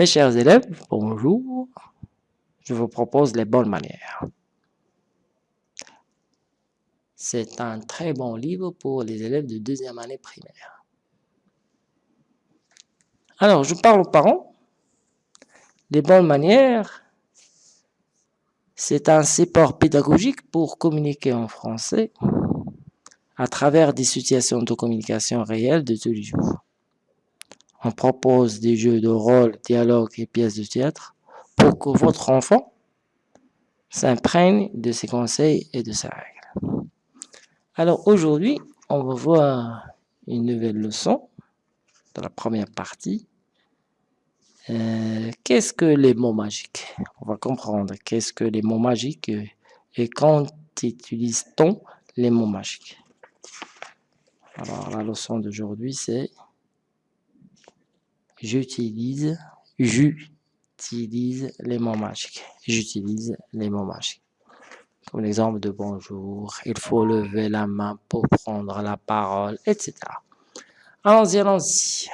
Mes chers élèves, bonjour. Je vous propose les bonnes manières. C'est un très bon livre pour les élèves de deuxième année primaire. Alors, je parle aux parents. Les bonnes manières, c'est un support pédagogique pour communiquer en français à travers des situations de communication réelles de tous les jours. On propose des jeux de rôle, dialogues et pièces de théâtre pour que votre enfant s'imprègne de ses conseils et de ses règles. Alors aujourd'hui, on va voir une nouvelle leçon dans la première partie. Euh, qu'est-ce que les mots magiques? On va comprendre qu'est-ce que les mots magiques et quand utilise-t-on les mots magiques? Alors la leçon d'aujourd'hui c'est j'utilise, j'utilise les mots magiques. J'utilise les mots magiques. Comme l'exemple de bonjour, il faut lever la main pour prendre la parole, etc. Allons-y, allons-y.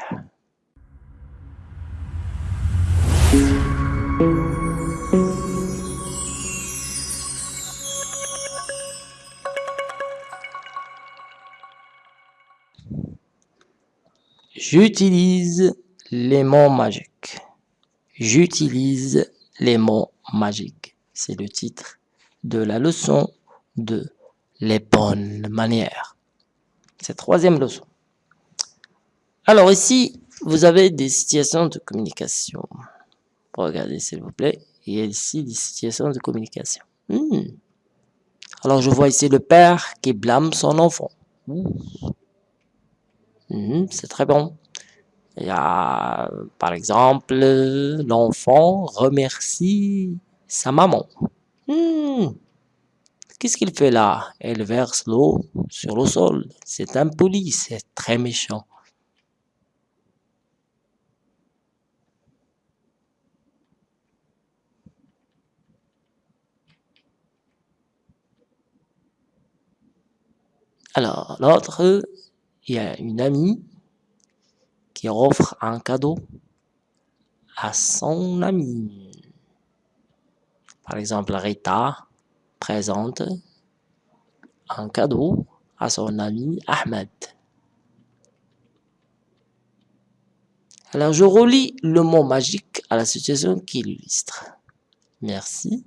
J'utilise les mots magiques. J'utilise les mots magiques. C'est le titre de la leçon de les bonnes manières. C'est la troisième leçon. Alors ici, vous avez des situations de communication. Regardez s'il vous plaît. Il y a ici des situations de communication. Hmm. Alors je vois ici le père qui blâme son enfant. Hmm, c'est très bon. Il y a, par exemple, l'enfant remercie sa maman. Hmm. Qu'est-ce qu'il fait là? Elle verse l'eau sur le sol. C'est impoli, c'est très méchant. Alors, l'autre, il y a une amie qui offre un cadeau à son ami. Par exemple, Rita présente un cadeau à son ami Ahmed. Alors, je relis le mot magique à la situation qui l'illustre. Merci.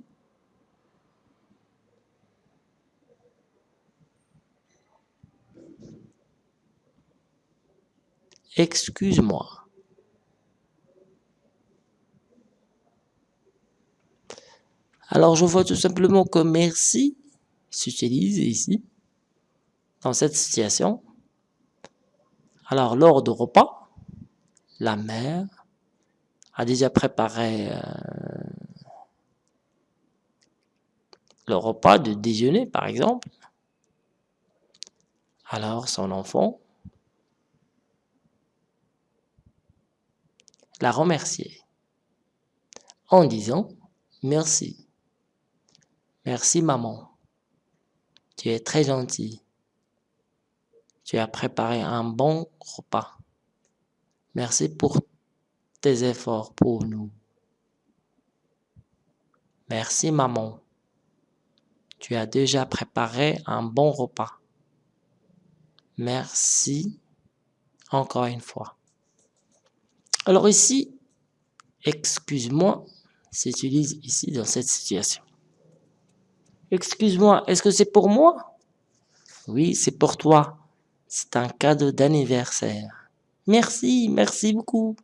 Excuse-moi. Alors, je vois tout simplement que merci s'utilise ici, dans cette situation. Alors, lors du repas, la mère a déjà préparé euh, le repas de déjeuner, par exemple. Alors, son enfant la remercier en disant merci. Merci maman. Tu es très gentil. Tu as préparé un bon repas. Merci pour tes efforts pour nous. Merci maman. Tu as déjà préparé un bon repas. Merci encore une fois. Alors ici, excuse-moi s'utilise ici dans cette situation. Excuse-moi, est-ce que c'est pour moi? Oui, c'est pour toi. C'est un cadeau d'anniversaire. Merci, merci beaucoup.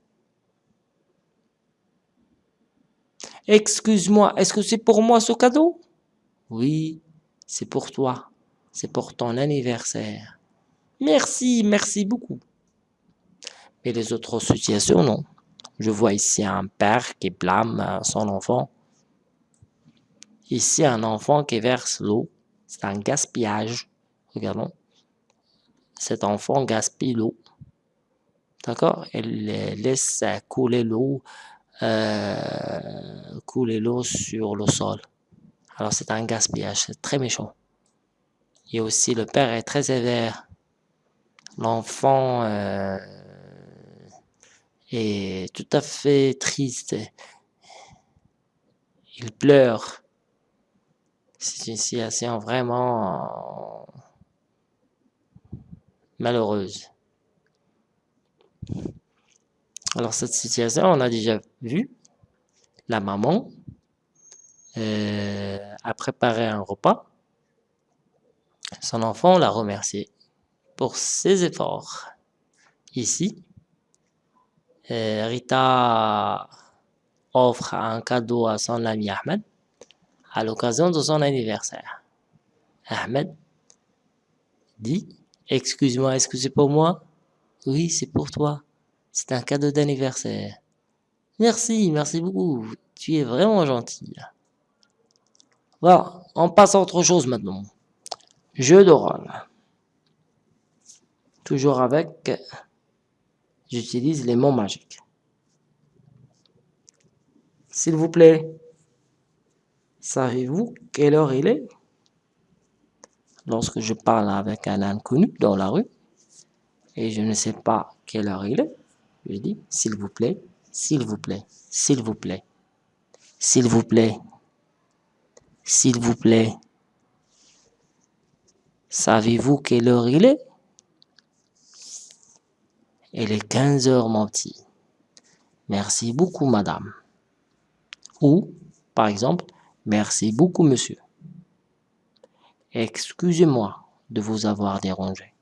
Excuse-moi, est-ce que c'est pour moi ce cadeau? Oui, c'est pour toi. C'est pour ton anniversaire. Merci, merci beaucoup. Et les autres situations, non. Je vois ici un père qui blâme son enfant. Ici, un enfant qui verse l'eau. C'est un gaspillage. Regardons. Cet enfant gaspille l'eau. D'accord? Il laisse couler l'eau euh, couler l'eau sur le sol. Alors c'est un gaspillage, c'est très méchant. Et aussi le père est très sévère. L'enfant euh, tout à fait triste. Il pleure. C'est une situation vraiment malheureuse. Alors cette situation, on a déjà vu. La maman euh, a préparé un repas. Son enfant l'a remercié pour ses efforts. Ici, Rita offre un cadeau à son ami Ahmed à l'occasion de son anniversaire. Ahmed dit Excuse-moi, est-ce que c'est pour moi Oui, c'est pour toi. C'est un cadeau d'anniversaire. Merci, merci beaucoup. Tu es vraiment gentil. Voilà, on passe à autre chose maintenant. Jeu de rôle. Toujours avec, j'utilise les mots magiques. S'il vous plaît, savez-vous quelle heure il est? Lorsque je parle avec un inconnu dans la rue et je ne sais pas quelle heure il est, je dis s'il vous plaît, s'il vous plaît, s'il vous plaît, s'il vous plaît, s'il vous plaît. Savez-vous quelle heure il est? Il est 15 heures, mon petit. Merci beaucoup, madame. Ou, par exemple, merci beaucoup, monsieur. Excusez-moi de vous avoir dérangé.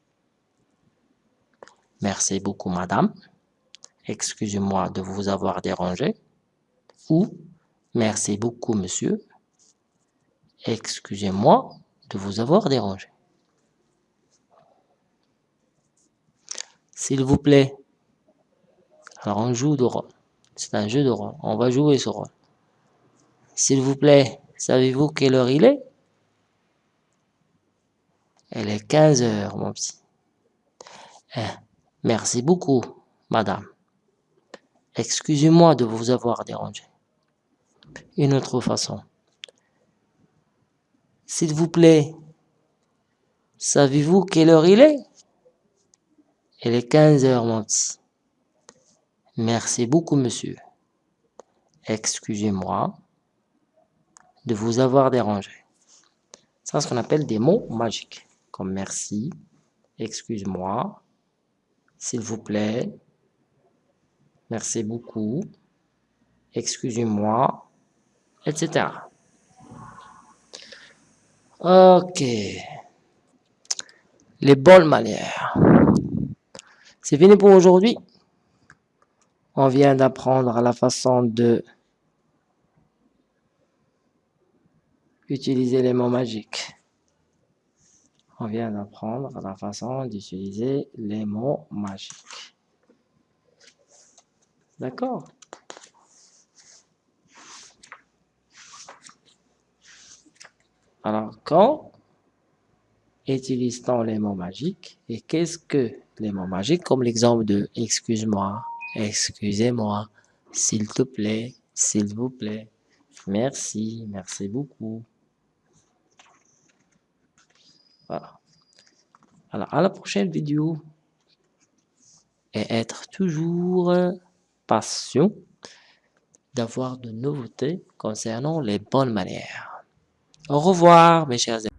Merci beaucoup, madame. Excusez-moi de vous avoir dérangé. Ou, merci beaucoup, monsieur. Excusez-moi de vous avoir dérangé. S'il vous plaît. Alors on joue de rôle. C'est un jeu de rôle. On va jouer ce rôle. S'il vous plaît, savez-vous quelle heure il est? Elle est 15 heures, mon petit. Eh, merci beaucoup, madame. Excusez-moi de vous avoir dérangé. Une autre façon. S'il vous plaît, savez-vous quelle heure il est? Elle est 15 heures, mon petit. Merci beaucoup, monsieur. Excusez-moi de vous avoir dérangé. C'est ce qu'on appelle des mots magiques, comme merci, excuse-moi, s'il vous plaît, merci beaucoup, excusez-moi, etc. Ok. Les bonnes manières. C'est fini pour aujourd'hui. On vient d'apprendre la façon de utiliser les mots magiques. On vient d'apprendre la façon d'utiliser les mots magiques. D'accord Alors, quand utilise-t-on les mots magiques et qu'est-ce que les mots magiques comme l'exemple de « excuse-moi »,« excusez-moi »,« s'il te plaît »,« s'il vous plaît »,« merci »,« merci beaucoup ». Voilà. Alors, à la prochaine vidéo. Et être toujours patient d'avoir de nouveautés concernant les bonnes manières. Au revoir, mes chers amis.